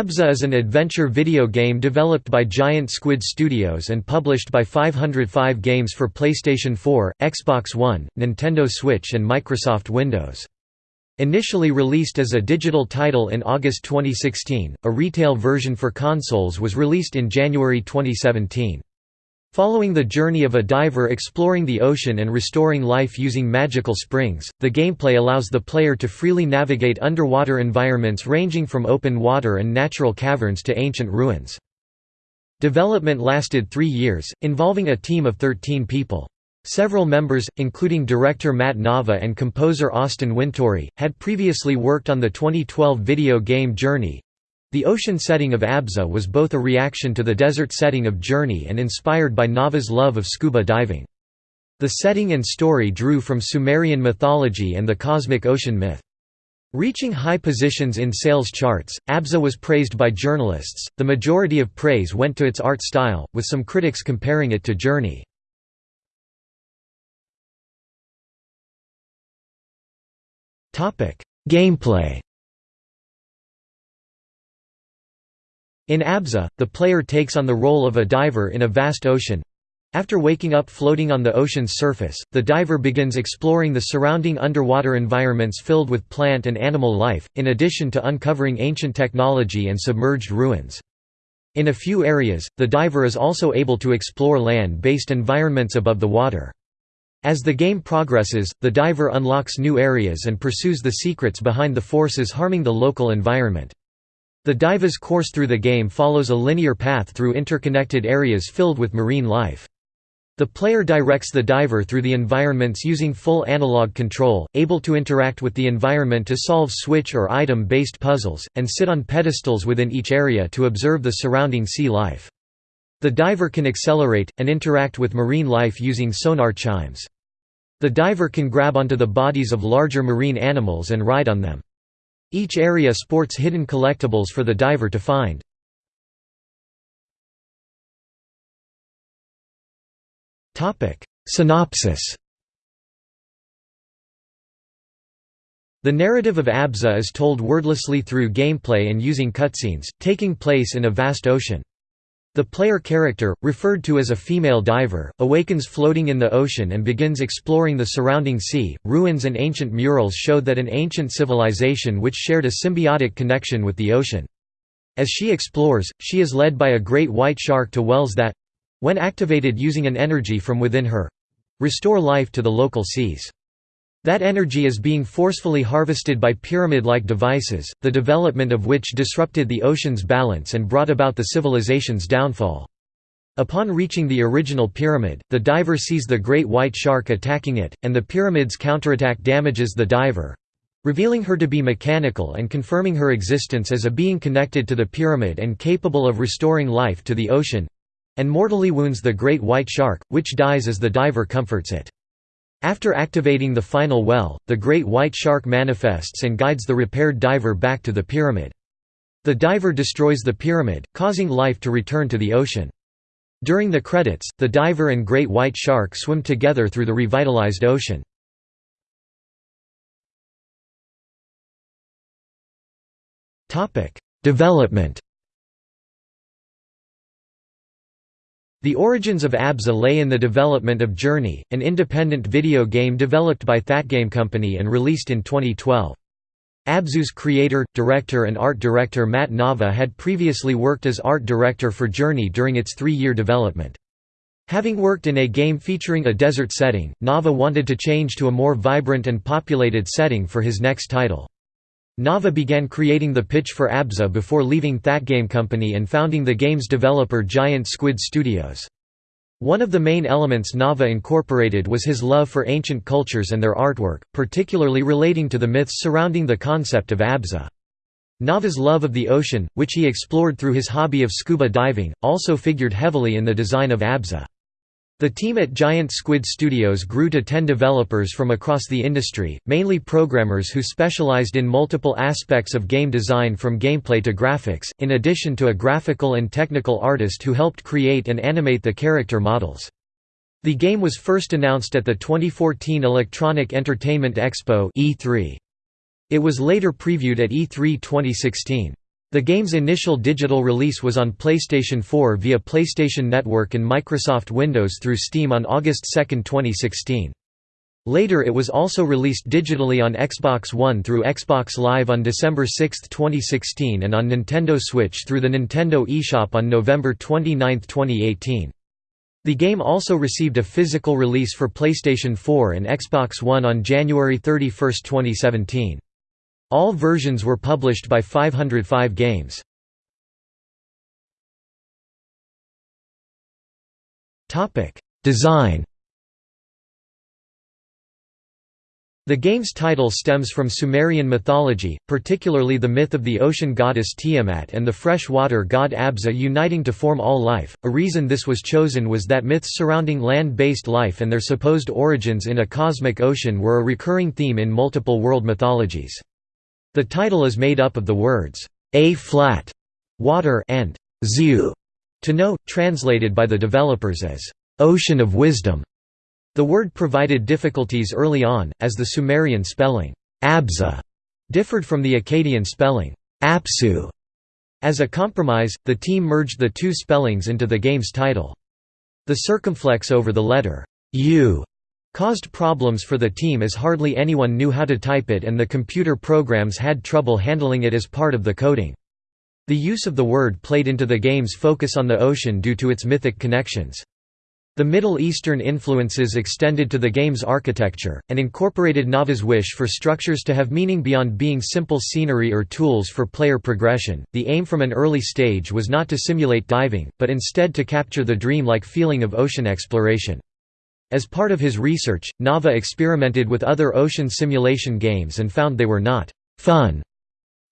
ABZU is an adventure video game developed by Giant Squid Studios and published by 505 Games for PlayStation 4, Xbox One, Nintendo Switch and Microsoft Windows. Initially released as a digital title in August 2016, a retail version for consoles was released in January 2017. Following the journey of a diver exploring the ocean and restoring life using magical springs, the gameplay allows the player to freely navigate underwater environments ranging from open water and natural caverns to ancient ruins. Development lasted three years, involving a team of 13 people. Several members, including director Matt Nava and composer Austin Wintory, had previously worked on the 2012 video game Journey, the ocean setting of Abzu was both a reaction to the desert setting of Journey and inspired by Nava's love of scuba diving. The setting and story drew from Sumerian mythology and the cosmic ocean myth. Reaching high positions in sales charts, Abzu was praised by journalists. The majority of praise went to its art style, with some critics comparing it to Journey. Gameplay In Abzu, the player takes on the role of a diver in a vast ocean. After waking up floating on the ocean's surface, the diver begins exploring the surrounding underwater environments filled with plant and animal life, in addition to uncovering ancient technology and submerged ruins. In a few areas, the diver is also able to explore land-based environments above the water. As the game progresses, the diver unlocks new areas and pursues the secrets behind the forces harming the local environment. The diver's course through the game follows a linear path through interconnected areas filled with marine life. The player directs the diver through the environments using full analog control, able to interact with the environment to solve switch or item-based puzzles, and sit on pedestals within each area to observe the surrounding sea life. The diver can accelerate, and interact with marine life using sonar chimes. The diver can grab onto the bodies of larger marine animals and ride on them. Each area sports hidden collectibles for the diver to find. Synopsis The narrative of Abzu is told wordlessly through gameplay and using cutscenes, taking place in a vast ocean. The player character, referred to as a female diver, awakens floating in the ocean and begins exploring the surrounding sea. Ruins and ancient murals show that an ancient civilization which shared a symbiotic connection with the ocean. As she explores, she is led by a great white shark to wells that when activated using an energy from within her restore life to the local seas. That energy is being forcefully harvested by pyramid-like devices, the development of which disrupted the ocean's balance and brought about the civilization's downfall. Upon reaching the original pyramid, the diver sees the great white shark attacking it, and the pyramid's counterattack damages the diver—revealing her to be mechanical and confirming her existence as a being connected to the pyramid and capable of restoring life to the ocean—and mortally wounds the great white shark, which dies as the diver comforts it. After activating the final well, the great white shark manifests and guides the repaired diver back to the pyramid. The diver destroys the pyramid, causing life to return to the ocean. During the credits, the diver and great white shark swim together through the revitalized ocean. Development The origins of ABZU lay in the development of Journey, an independent video game developed by Thatgame Company and released in 2012. ABZU's creator, director and art director Matt Nava had previously worked as art director for Journey during its three-year development. Having worked in a game featuring a desert setting, Nava wanted to change to a more vibrant and populated setting for his next title. Nava began creating the pitch for Abzu before leaving Thatgame Company and founding the game's developer Giant Squid Studios. One of the main elements Nava incorporated was his love for ancient cultures and their artwork, particularly relating to the myths surrounding the concept of Abzu. Nava's love of the ocean, which he explored through his hobby of scuba diving, also figured heavily in the design of Abzu. The team at Giant Squid Studios grew to 10 developers from across the industry, mainly programmers who specialized in multiple aspects of game design from gameplay to graphics, in addition to a graphical and technical artist who helped create and animate the character models. The game was first announced at the 2014 Electronic Entertainment Expo E3. It was later previewed at E3 2016. The game's initial digital release was on PlayStation 4 via PlayStation Network and Microsoft Windows through Steam on August 2, 2016. Later it was also released digitally on Xbox One through Xbox Live on December 6, 2016 and on Nintendo Switch through the Nintendo eShop on November 29, 2018. The game also received a physical release for PlayStation 4 and Xbox One on January 31, 2017. All versions were published by 505 Games. Design The game's title stems from Sumerian mythology, particularly the myth of the ocean goddess Tiamat and the freshwater god Abzu uniting to form all life. A reason this was chosen was that myths surrounding land-based life and their supposed origins in a cosmic ocean were a recurring theme in multiple world mythologies. The title is made up of the words a flat water and zu to know, translated by the developers as ocean of wisdom. The word provided difficulties early on, as the Sumerian spelling, Abzu, differed from the Akkadian spelling, Apsu. As a compromise, the team merged the two spellings into the game's title. The circumflex over the letter U caused problems for the team as hardly anyone knew how to type it and the computer programs had trouble handling it as part of the coding. The use of the word played into the game's focus on the ocean due to its mythic connections. The Middle Eastern influences extended to the game's architecture, and incorporated Nava's wish for structures to have meaning beyond being simple scenery or tools for player progression. The aim from an early stage was not to simulate diving, but instead to capture the dream-like feeling of ocean exploration. As part of his research, Nava experimented with other ocean simulation games and found they were not fun.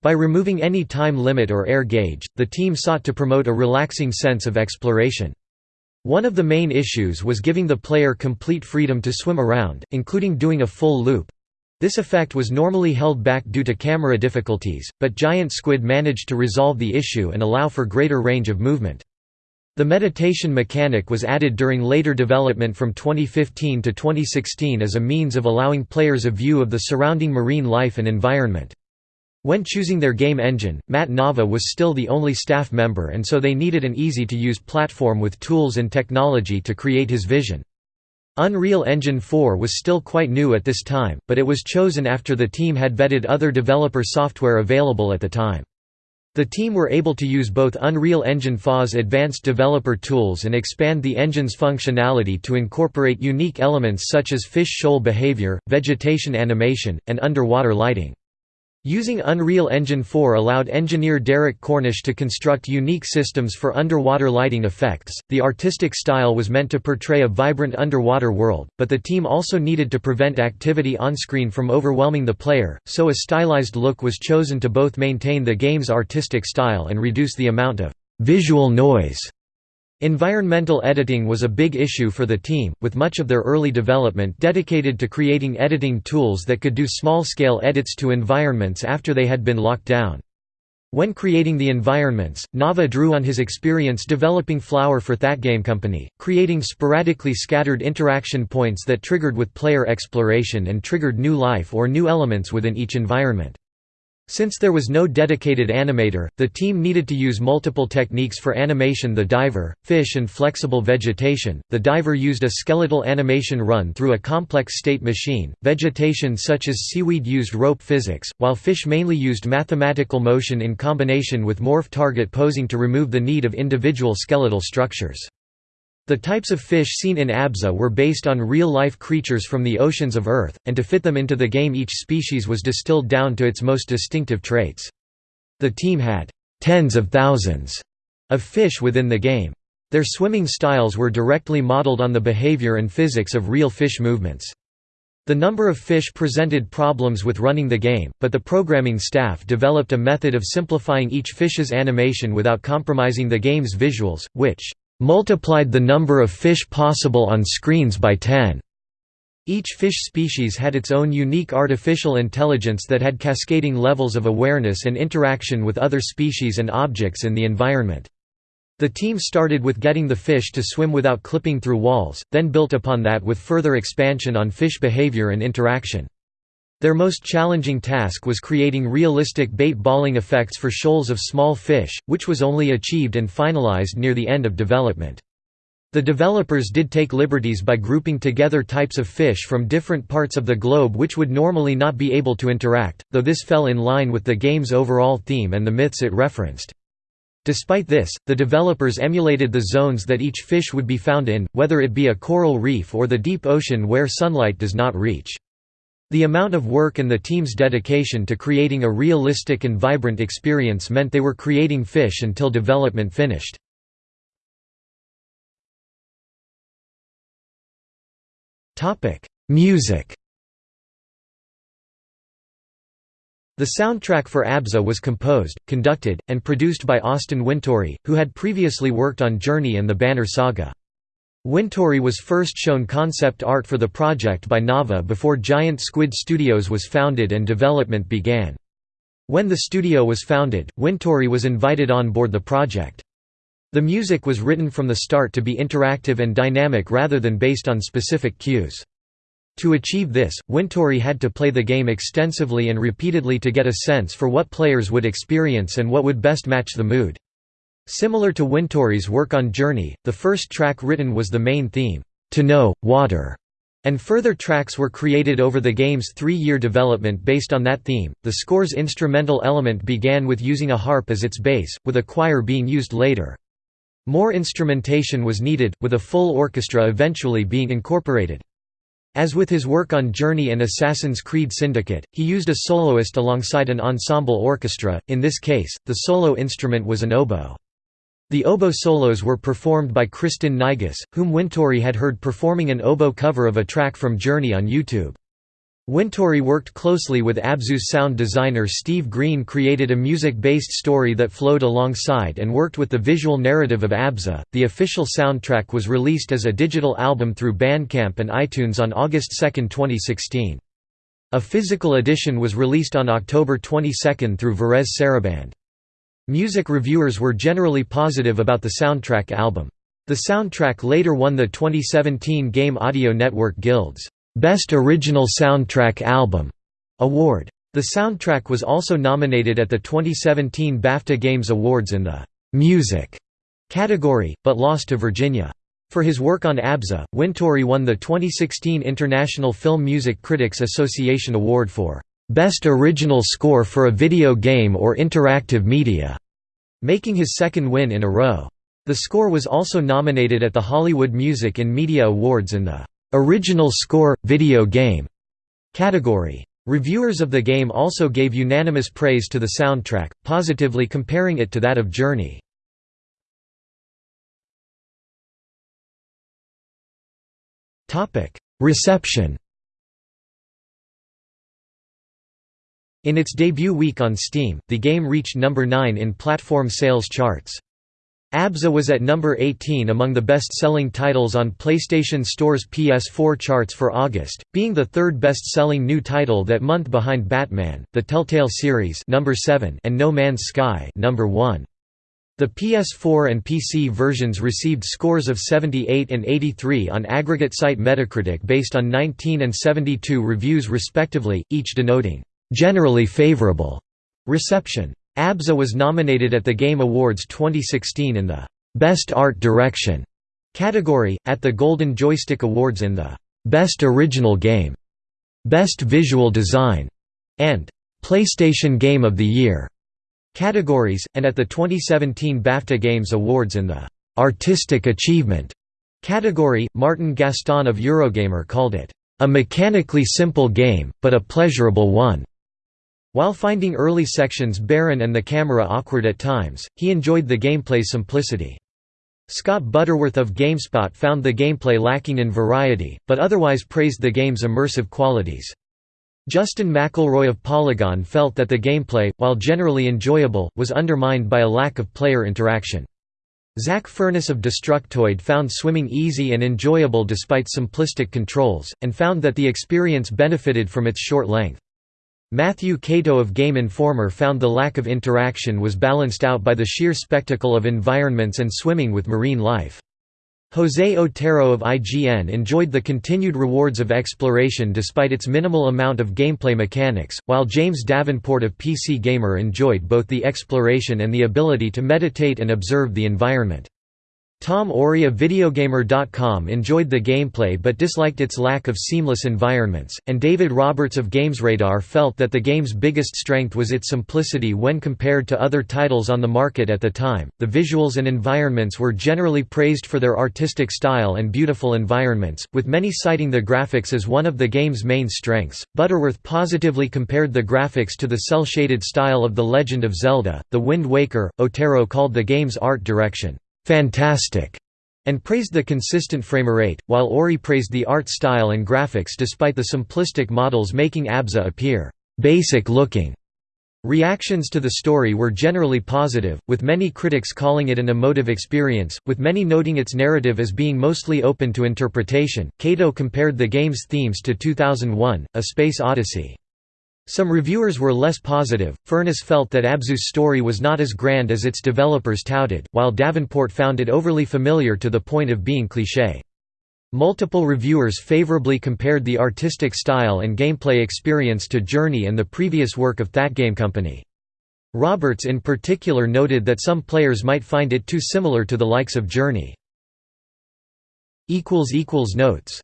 By removing any time limit or air gauge, the team sought to promote a relaxing sense of exploration. One of the main issues was giving the player complete freedom to swim around, including doing a full loop. This effect was normally held back due to camera difficulties, but Giant Squid managed to resolve the issue and allow for greater range of movement. The meditation mechanic was added during later development from 2015 to 2016 as a means of allowing players a view of the surrounding marine life and environment. When choosing their game engine, Matt Nava was still the only staff member and so they needed an easy-to-use platform with tools and technology to create his vision. Unreal Engine 4 was still quite new at this time, but it was chosen after the team had vetted other developer software available at the time. The team were able to use both Unreal Engine 4's advanced developer tools and expand the engine's functionality to incorporate unique elements such as fish shoal behavior, vegetation animation, and underwater lighting. Using Unreal Engine 4 allowed engineer Derek Cornish to construct unique systems for underwater lighting effects. The artistic style was meant to portray a vibrant underwater world, but the team also needed to prevent activity on screen from overwhelming the player, so a stylized look was chosen to both maintain the game's artistic style and reduce the amount of visual noise Environmental editing was a big issue for the team, with much of their early development dedicated to creating editing tools that could do small-scale edits to environments after they had been locked down. When creating the environments, Nava drew on his experience developing Flower for That Game Company, creating sporadically scattered interaction points that triggered with player exploration and triggered new life or new elements within each environment. Since there was no dedicated animator, the team needed to use multiple techniques for animation the diver, fish and flexible vegetation. The diver used a skeletal animation run through a complex state machine, vegetation such as seaweed used rope physics, while fish mainly used mathematical motion in combination with morph target posing to remove the need of individual skeletal structures. The types of fish seen in Abzu were based on real-life creatures from the oceans of Earth, and to fit them into the game each species was distilled down to its most distinctive traits. The team had tens of thousands of fish within the game. Their swimming styles were directly modeled on the behavior and physics of real fish movements. The number of fish presented problems with running the game, but the programming staff developed a method of simplifying each fish's animation without compromising the game's visuals, which multiplied the number of fish possible on screens by 10. Each fish species had its own unique artificial intelligence that had cascading levels of awareness and interaction with other species and objects in the environment. The team started with getting the fish to swim without clipping through walls, then built upon that with further expansion on fish behavior and interaction. Their most challenging task was creating realistic bait-balling effects for shoals of small fish, which was only achieved and finalized near the end of development. The developers did take liberties by grouping together types of fish from different parts of the globe which would normally not be able to interact, though this fell in line with the game's overall theme and the myths it referenced. Despite this, the developers emulated the zones that each fish would be found in, whether it be a coral reef or the deep ocean where sunlight does not reach. The amount of work and the team's dedication to creating a realistic and vibrant experience meant they were creating fish until development finished. Music The soundtrack for ABZU was composed, conducted, and produced by Austin Wintory, who had previously worked on Journey and the Banner Saga. Wintory was first shown concept art for the project by Nava before Giant Squid Studios was founded and development began. When the studio was founded, Wintory was invited on board the project. The music was written from the start to be interactive and dynamic rather than based on specific cues. To achieve this, Wintory had to play the game extensively and repeatedly to get a sense for what players would experience and what would best match the mood. Similar to Wintory's work on Journey, the first track written was the main theme, To Know, Water, and further tracks were created over the game's three-year development based on that theme. The score's instrumental element began with using a harp as its base, with a choir being used later. More instrumentation was needed, with a full orchestra eventually being incorporated. As with his work on Journey and Assassin's Creed Syndicate, he used a soloist alongside an ensemble orchestra, in this case, the solo instrument was an oboe. The oboe solos were performed by Kristin Naigus, whom Wintory had heard performing an oboe cover of a track from Journey on YouTube. Wintory worked closely with Abzu's sound designer Steve Green created a music-based story that flowed alongside and worked with the visual narrative of Abzu. The official soundtrack was released as a digital album through Bandcamp and iTunes on August 2, 2016. A physical edition was released on October 22 through Varèse Sarabande. Music reviewers were generally positive about the soundtrack album. The soundtrack later won the 2017 Game Audio Network Guild's Best Original Soundtrack Album award. The soundtrack was also nominated at the 2017 BAFTA Games Awards in the Music category, but lost to Virginia. For his work on ABZU, Wintory won the 2016 International Film Music Critics Association Award for Best Original Score for a Video Game or Interactive Media, making his second win in a row. The score was also nominated at the Hollywood Music and Media Awards in the Original Score – Video Game category. Reviewers of the game also gave unanimous praise to the soundtrack, positively comparing it to that of Journey. Reception In its debut week on Steam, the game reached number 9 in platform sales charts. ABZU was at number 18 among the best-selling titles on PlayStation Store's PS4 charts for August, being the third best-selling new title that month behind Batman: The Telltale Series number 7 and No Man's Sky number 1. The PS4 and PC versions received scores of 78 and 83 on aggregate site Metacritic based on 19 and 72 reviews respectively, each denoting generally favorable reception. ABZU was nominated at the Game Awards 2016 in the Best Art Direction category, at the Golden Joystick Awards in the Best Original Game, Best Visual Design, and PlayStation Game of the Year categories, and at the 2017 BAFTA Games Awards in the Artistic Achievement category. Martin Gaston of Eurogamer called it a mechanically simple game, but a pleasurable one. While finding early sections barren and the camera awkward at times, he enjoyed the gameplay's simplicity. Scott Butterworth of GameSpot found the gameplay lacking in variety, but otherwise praised the game's immersive qualities. Justin McElroy of Polygon felt that the gameplay, while generally enjoyable, was undermined by a lack of player interaction. Zach Furniss of Destructoid found swimming easy and enjoyable despite simplistic controls, and found that the experience benefited from its short length. Matthew Kato of Game Informer found the lack of interaction was balanced out by the sheer spectacle of environments and swimming with marine life. José Otero of IGN enjoyed the continued rewards of exploration despite its minimal amount of gameplay mechanics, while James Davenport of PC Gamer enjoyed both the exploration and the ability to meditate and observe the environment. Tom Orry of Videogamer.com enjoyed the gameplay but disliked its lack of seamless environments, and David Roberts of GamesRadar felt that the game's biggest strength was its simplicity when compared to other titles on the market at the time. The visuals and environments were generally praised for their artistic style and beautiful environments, with many citing the graphics as one of the game's main strengths. Butterworth positively compared the graphics to the cel shaded style of The Legend of Zelda, The Wind Waker. Otero called the game's art direction fantastic, and praised the consistent framerate, while Orry praised the art style and graphics despite the simplistic models making Abzu appear basic looking. Reactions to the story were generally positive, with many critics calling it an emotive experience, with many noting its narrative as being mostly open to interpretation. Kato compared the game's themes to 2001: A Space Odyssey. Some reviewers were less positive. Furniss felt that Abzu's story was not as grand as its developers touted, while Davenport found it overly familiar to the point of being cliché. Multiple reviewers favorably compared the artistic style and gameplay experience to Journey and the previous work of That Game Company. Roberts in particular noted that some players might find it too similar to the likes of Journey. Notes